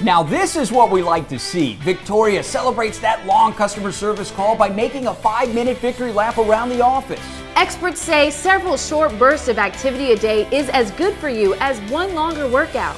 Now, this is what we like to see. Victoria celebrates that long customer service call by making a five minute victory lap around the office. Experts say several short bursts of activity a day is as good for you as one longer workout.